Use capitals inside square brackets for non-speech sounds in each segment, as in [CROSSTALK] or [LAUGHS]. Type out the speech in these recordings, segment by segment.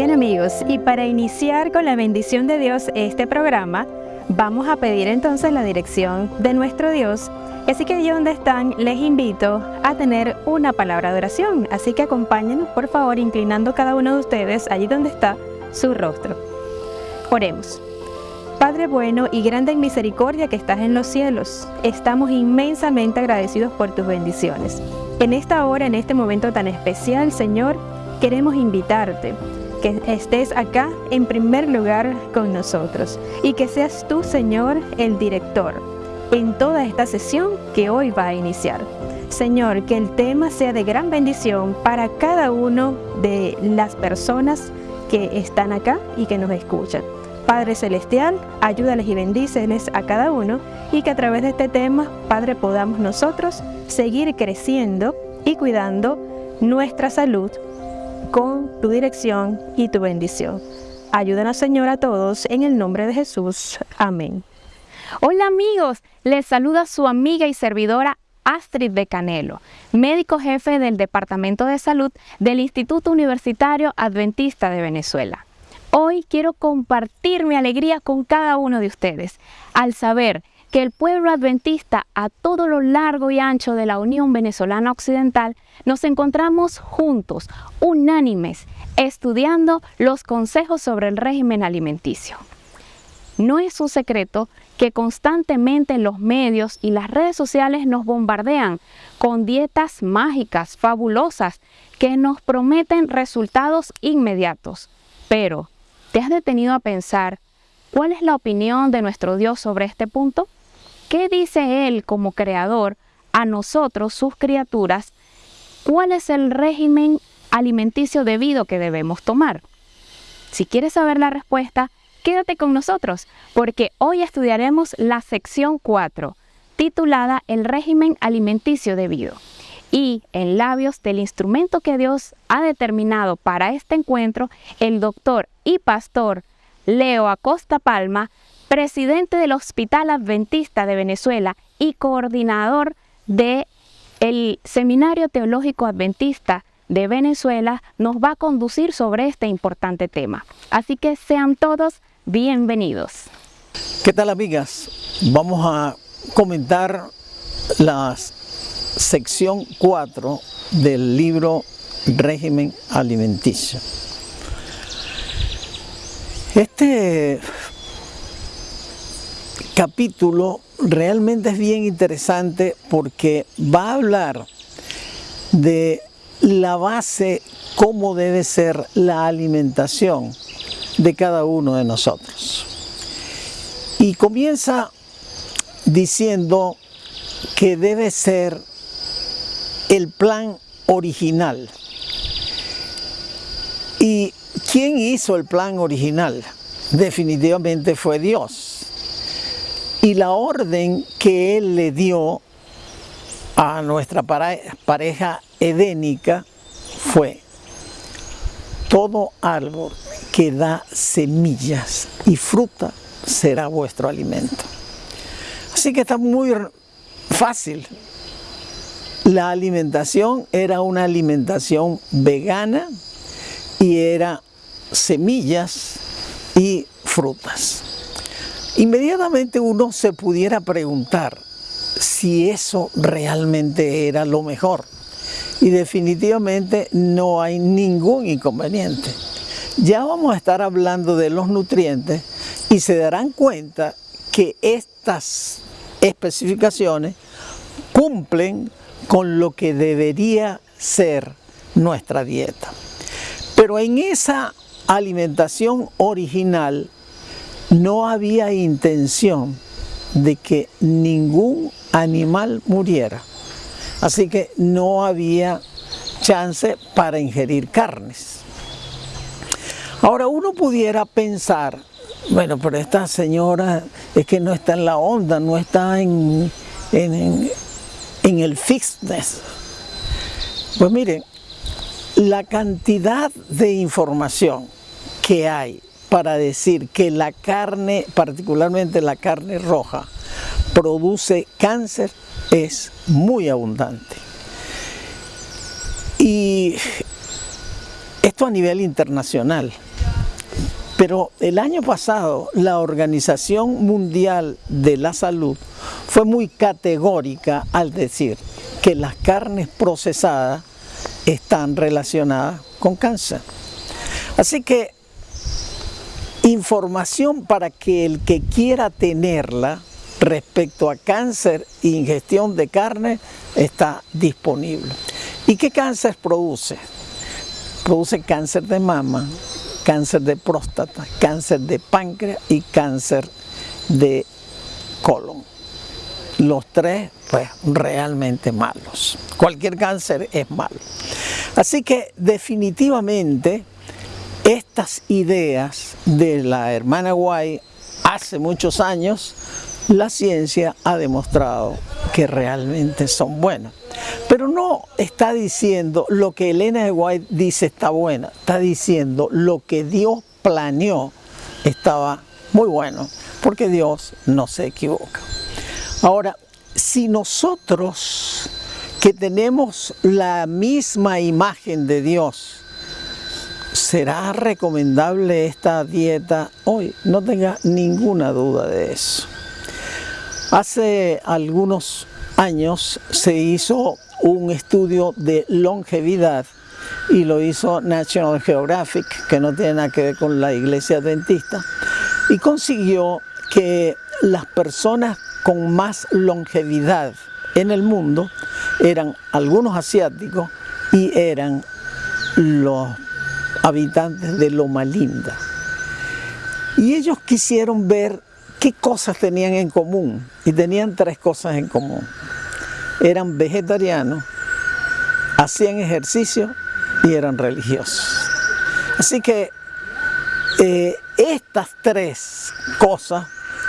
Bien amigos, y para iniciar con la bendición de Dios este programa, vamos a pedir entonces la dirección de nuestro Dios. Así que allí donde están, les invito a tener una palabra de oración. Así que acompáñenos por favor inclinando cada uno de ustedes allí donde está su rostro. Oremos. Padre bueno y grande en misericordia que estás en los cielos, estamos inmensamente agradecidos por tus bendiciones. En esta hora, en este momento tan especial, Señor, queremos invitarte que estés acá en primer lugar con nosotros y que seas tú, Señor, el director en toda esta sesión que hoy va a iniciar. Señor, que el tema sea de gran bendición para cada uno de las personas que están acá y que nos escuchan. Padre Celestial, ayúdales y bendíceles a cada uno y que a través de este tema, Padre, podamos nosotros seguir creciendo y cuidando nuestra salud con tu dirección y tu bendición. Ayúdanos, Señor, a todos en el nombre de Jesús. Amén. Hola amigos, les saluda su amiga y servidora Astrid de Canelo, médico jefe del Departamento de Salud del Instituto Universitario Adventista de Venezuela. Hoy quiero compartir mi alegría con cada uno de ustedes al saber que el pueblo adventista a todo lo largo y ancho de la Unión Venezolana Occidental nos encontramos juntos, unánimes, estudiando los consejos sobre el régimen alimenticio. No es un secreto que constantemente los medios y las redes sociales nos bombardean con dietas mágicas, fabulosas, que nos prometen resultados inmediatos. Pero ¿Te has detenido a pensar cuál es la opinión de nuestro Dios sobre este punto? ¿Qué dice Él como creador a nosotros, sus criaturas? ¿Cuál es el régimen alimenticio debido que debemos tomar? Si quieres saber la respuesta, quédate con nosotros, porque hoy estudiaremos la sección 4, titulada El régimen alimenticio debido y en labios del instrumento que Dios ha determinado para este encuentro, el doctor y pastor Leo Acosta Palma, presidente del Hospital Adventista de Venezuela y coordinador del el Seminario Teológico Adventista de Venezuela, nos va a conducir sobre este importante tema. Así que sean todos bienvenidos. ¿Qué tal amigas? Vamos a comentar las sección 4 del libro Régimen Alimenticio. Este capítulo realmente es bien interesante porque va a hablar de la base, cómo debe ser la alimentación de cada uno de nosotros. Y comienza diciendo que debe ser el plan original. ¿Y quién hizo el plan original? Definitivamente fue Dios. Y la orden que Él le dio a nuestra pareja edénica fue todo árbol que da semillas y fruta será vuestro alimento. Así que está muy fácil la alimentación era una alimentación vegana y era semillas y frutas. Inmediatamente uno se pudiera preguntar si eso realmente era lo mejor. Y definitivamente no hay ningún inconveniente. Ya vamos a estar hablando de los nutrientes y se darán cuenta que estas especificaciones cumplen con lo que debería ser nuestra dieta. Pero en esa alimentación original no había intención de que ningún animal muriera. Así que no había chance para ingerir carnes. Ahora uno pudiera pensar, bueno, pero esta señora es que no está en la onda, no está en, en, el fitness. Pues miren, la cantidad de información que hay para decir que la carne, particularmente la carne roja, produce cáncer es muy abundante. Y esto a nivel internacional. Pero el año pasado la Organización Mundial de la Salud fue muy categórica al decir que las carnes procesadas están relacionadas con cáncer. Así que información para que el que quiera tenerla respecto a cáncer e ingestión de carne está disponible. ¿Y qué cáncer produce? Produce cáncer de mama, cáncer de próstata, cáncer de páncreas y cáncer de colon. Los tres, pues, realmente malos. Cualquier cáncer es malo. Así que definitivamente estas ideas de la hermana White hace muchos años la ciencia ha demostrado que realmente son buenas. Pero no está diciendo lo que Elena de White dice está buena, está diciendo lo que Dios planeó estaba muy bueno, porque Dios no se equivoca. Ahora, si nosotros que tenemos la misma imagen de Dios, ¿será recomendable esta dieta hoy? No tenga ninguna duda de eso. Hace algunos años se hizo un estudio de longevidad y lo hizo National Geographic, que no tiene nada que ver con la iglesia adventista, y consiguió que las personas con más longevidad en el mundo eran algunos asiáticos y eran los habitantes de Loma Linda. Y ellos quisieron ver ¿Qué cosas tenían en común? Y tenían tres cosas en común. Eran vegetarianos, hacían ejercicio y eran religiosos. Así que eh, estas tres cosas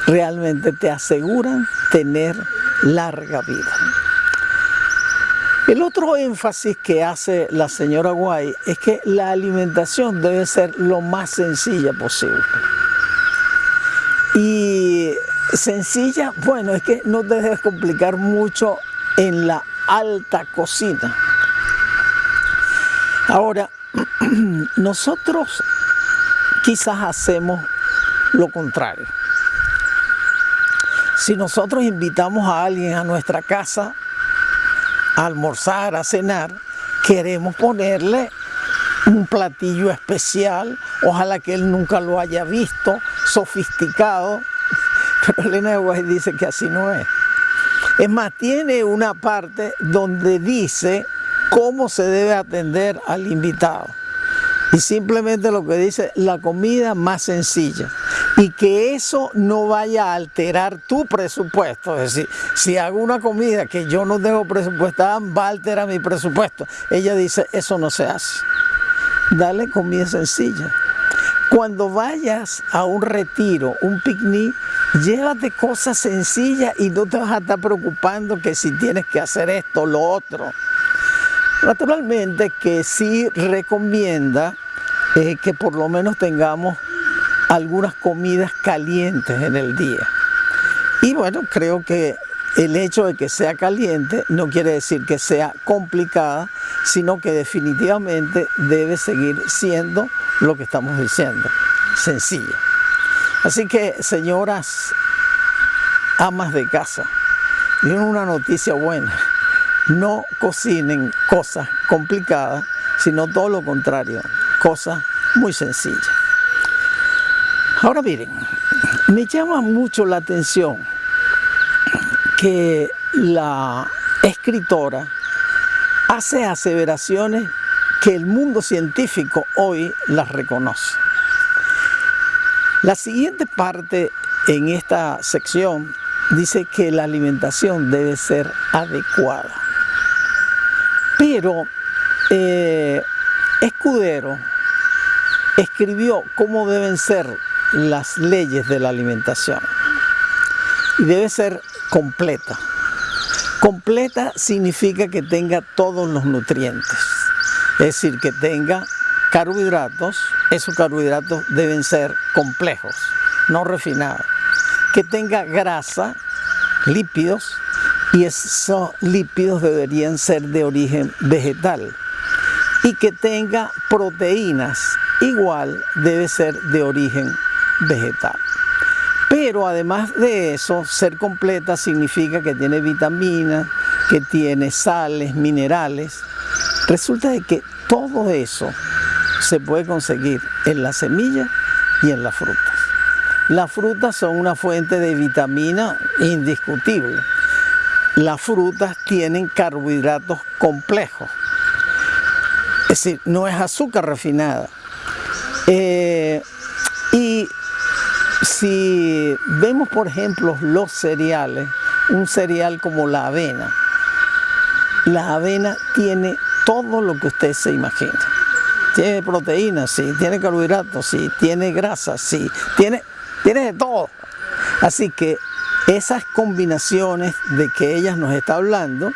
realmente te aseguran tener larga vida. El otro énfasis que hace la señora Guay es que la alimentación debe ser lo más sencilla posible. Y sencilla, bueno, es que no te debes complicar mucho en la alta cocina. Ahora, [CLEARS THROAT] nosotros quizás hacemos lo contrario. Si nosotros invitamos a alguien a nuestra casa almorzar, a cenar, queremos ponerle un platillo especial, ojalá que él nunca lo haya visto, sofisticado, [LAUGHS] pero Elena de dice que así no es. Es más, tiene una parte donde dice cómo se debe atender al invitado. Y simplemente lo que dice, la comida más sencilla. Y que eso no vaya a alterar tu presupuesto. Es decir, si hago una comida que yo no tengo presupuestada, va a alterar mi presupuesto. Ella dice, eso no se hace dale comida sencilla. Cuando vayas a un retiro, un picnic, llévate cosas sencillas y no te vas a estar preocupando que si tienes que hacer esto lo otro. Naturalmente que sí recomienda eh, que por lo menos tengamos algunas comidas calientes en el día. Y bueno, creo que el hecho de que sea caliente no quiere decir que sea complicada, sino que definitivamente debe seguir siendo lo que estamos diciendo, sencilla. Así que, señoras amas de casa, tienen una noticia buena. No cocinen cosas complicadas, sino todo lo contrario, cosas muy sencillas. Ahora miren, me llama mucho la atención que la escritora hace aseveraciones que el mundo científico hoy las reconoce. La siguiente parte en esta sección dice que la alimentación debe ser adecuada. Pero eh, Escudero escribió cómo deben ser las leyes de la alimentación. Y debe ser completa. Completa significa que tenga todos los nutrientes, es decir, que tenga carbohidratos, esos carbohidratos deben ser complejos, no refinados, que tenga grasa, lípidos, y esos lípidos deberían ser de origen vegetal, y que tenga proteínas, igual debe ser de origen vegetal. Pero además de eso, ser completa significa que tiene vitaminas, que tiene sales, minerales. Resulta de que todo eso se puede conseguir en la semilla y en las frutas. Las frutas son una fuente de vitamina indiscutible. Las frutas tienen carbohidratos complejos. Es decir, no es azúcar refinada. Eh, y si vemos, por ejemplo, los cereales, un cereal como la avena, la avena tiene todo lo que usted se imagina. Tiene proteínas, sí, tiene carbohidratos, sí, tiene grasa, sí, tiene, tiene de todo. Así que esas combinaciones de que ella nos está hablando,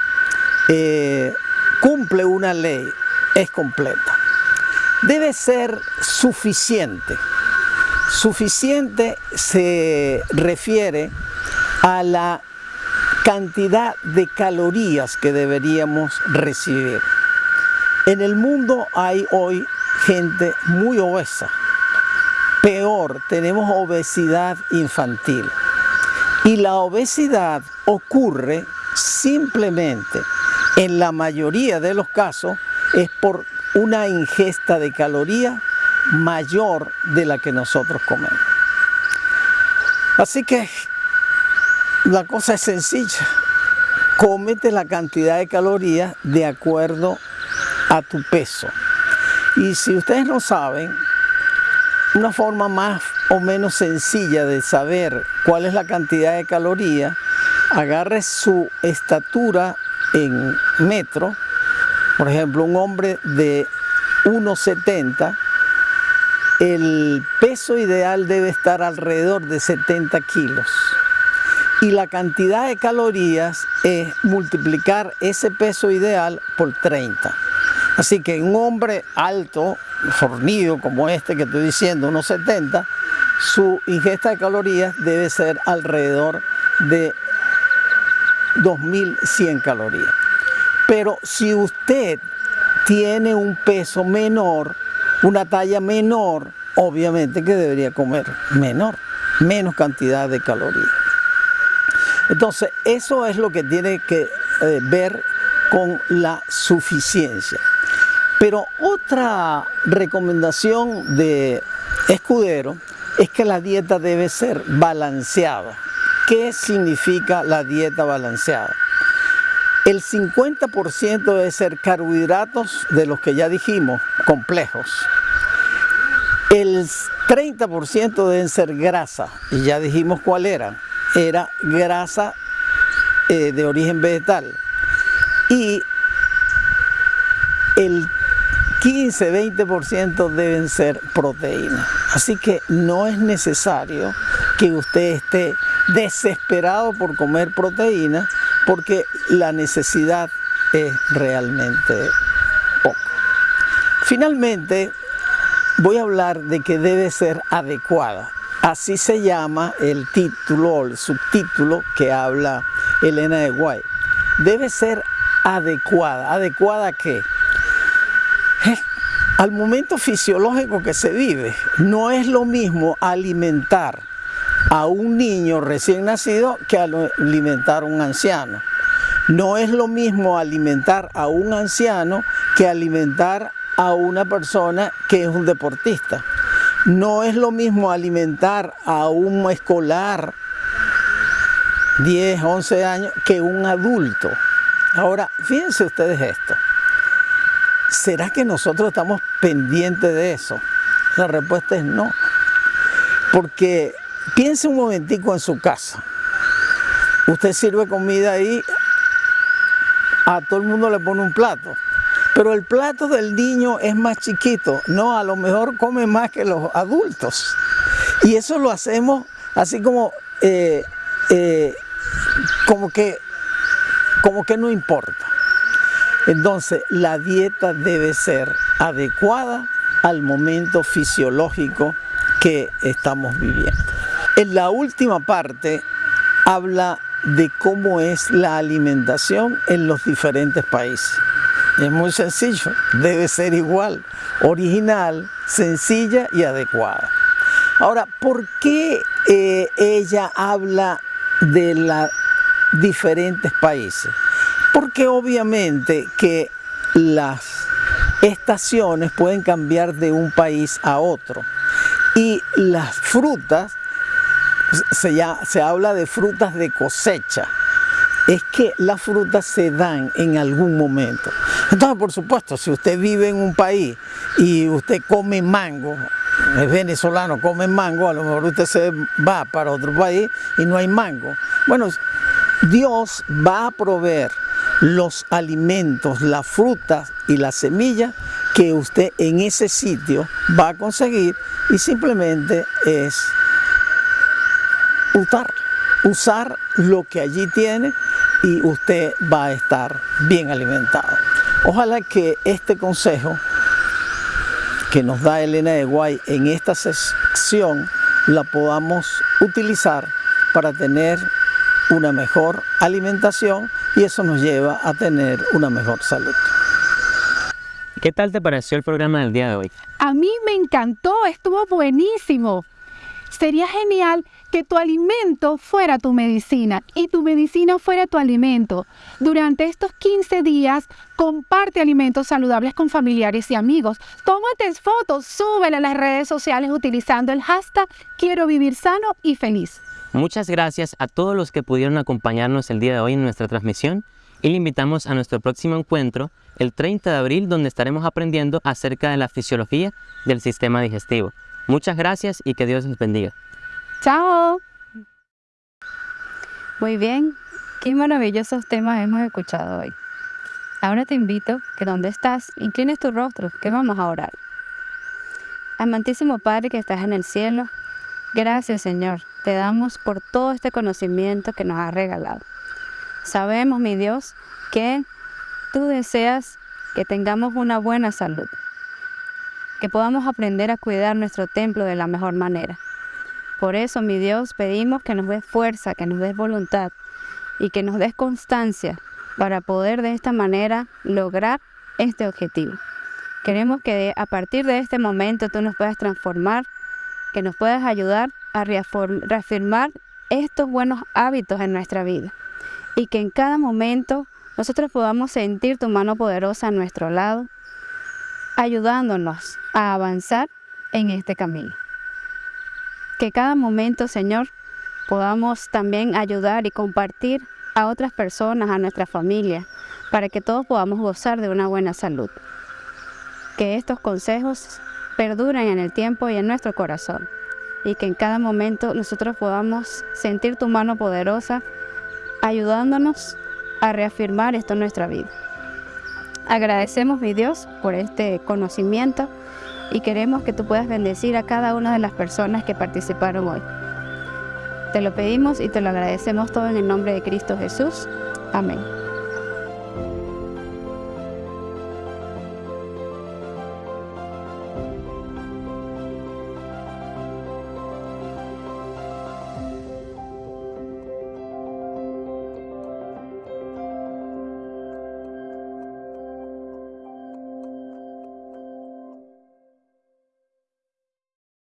eh, cumple una ley, es completa. Debe ser suficiente. Suficiente se refiere a la cantidad de calorías que deberíamos recibir. En el mundo hay hoy gente muy obesa. Peor, tenemos obesidad infantil. Y la obesidad ocurre simplemente, en la mayoría de los casos, es por una ingesta de calorías mayor de la que nosotros comemos. Así que la cosa es sencilla. Cómete la cantidad de calorías de acuerdo a tu peso. Y si ustedes no saben, una forma más o menos sencilla de saber cuál es la cantidad de calorías, agarre su estatura en metro. Por ejemplo, un hombre de 1,70 el peso ideal debe estar alrededor de 70 kilos. Y la cantidad de calorías es multiplicar ese peso ideal por 30. Así que un hombre alto, fornido como este que estoy diciendo, unos 70, su ingesta de calorías debe ser alrededor de 2100 calorías. Pero si usted tiene un peso menor, una talla menor, obviamente que debería comer menor, menos cantidad de calorías. Entonces, eso es lo que tiene que eh, ver con la suficiencia. Pero otra recomendación de Escudero es que la dieta debe ser balanceada. ¿Qué significa la dieta balanceada? El 50% debe ser carbohidratos de los que ya dijimos, complejos. El 30% deben ser grasa, y ya dijimos cuál era. Era grasa eh, de origen vegetal. Y el 15-20% deben ser proteínas. Así que no es necesario que usted esté desesperado por comer proteínas porque la necesidad es realmente poca. Finalmente, voy a hablar de que debe ser adecuada. Así se llama el título o el subtítulo que habla Elena de Guay. Debe ser adecuada. ¿Adecuada a qué? Eh, al momento fisiológico que se vive. No es lo mismo alimentar a un niño recién nacido que alimentar a un anciano. No es lo mismo alimentar a un anciano que alimentar a una persona que es un deportista. No es lo mismo alimentar a un escolar 10, 11 años que un adulto. Ahora, fíjense ustedes esto. ¿Será que nosotros estamos pendientes de eso? La respuesta es no. Porque piense un momentico en su casa. Usted sirve comida ahí, a todo el mundo le pone un plato. Pero el plato del niño es más chiquito. No, a lo mejor come más que los adultos. Y eso lo hacemos así como, eh, eh, como, que, como que no importa. Entonces, la dieta debe ser adecuada al momento fisiológico que estamos viviendo. En la última parte habla de cómo es la alimentación en los diferentes países. Es muy sencillo, debe ser igual, original sencilla y adecuada. Ahora, ¿por qué eh, ella habla de los diferentes países? Porque obviamente que las estaciones pueden cambiar de un país a otro y las frutas, se, se habla de frutas de cosecha, es que las frutas se dan en algún momento. Entonces, por supuesto, si usted vive en un país y usted come mango, es venezolano, come mango, a lo mejor usted se va para otro país y no hay mango. Bueno, Dios va a proveer los alimentos, las frutas y las semillas que usted en ese sitio va a conseguir y simplemente es usar, usar lo que allí tiene y usted va a estar bien alimentado. Ojalá que este consejo que nos da Elena de Guay en esta sección la podamos utilizar para tener una mejor alimentación y eso nos lleva a tener una mejor salud. ¿Qué tal te pareció el programa del día de hoy? A mí me encantó, estuvo buenísimo. Sería genial que tu alimento fuera tu medicina y tu medicina fuera tu alimento. Durante estos 15 días, comparte alimentos saludables con familiares y amigos. Tómate fotos, súbele a las redes sociales utilizando el hashtag Quiero vivir sano y feliz. Muchas gracias a todos los que pudieron acompañarnos el día de hoy en nuestra transmisión y le invitamos a nuestro próximo encuentro el 30 de abril donde estaremos aprendiendo acerca de la fisiología del sistema digestivo. Muchas gracias y que Dios les bendiga. Chao. Muy bien, qué maravillosos temas hemos escuchado hoy. Ahora te invito que donde estás, inclines tu rostro, que vamos a orar. Amantísimo Padre que estás en el cielo, gracias Señor, te damos por todo este conocimiento que nos has regalado. Sabemos, mi Dios, que tú deseas que tengamos una buena salud, que podamos aprender a cuidar nuestro templo de la mejor manera. Por eso, mi Dios, pedimos que nos des fuerza, que nos des voluntad y que nos des constancia para poder de esta manera lograr este objetivo. Queremos que a partir de este momento tú nos puedas transformar, que nos puedas ayudar a reafirmar estos buenos hábitos en nuestra vida y que en cada momento nosotros podamos sentir tu mano poderosa a nuestro lado, ayudándonos a avanzar en este camino. Que cada momento, Señor, podamos también ayudar y compartir a otras personas, a nuestra familia, para que todos podamos gozar de una buena salud. Que estos consejos perduren en el tiempo y en nuestro corazón. Y que en cada momento nosotros podamos sentir tu mano poderosa ayudándonos a reafirmar esto en nuestra vida. Agradecemos, mi Dios, por este conocimiento y queremos que tú puedas bendecir a cada una de las personas que participaron hoy. Te lo pedimos y te lo agradecemos todo en el nombre de Cristo Jesús. Amén.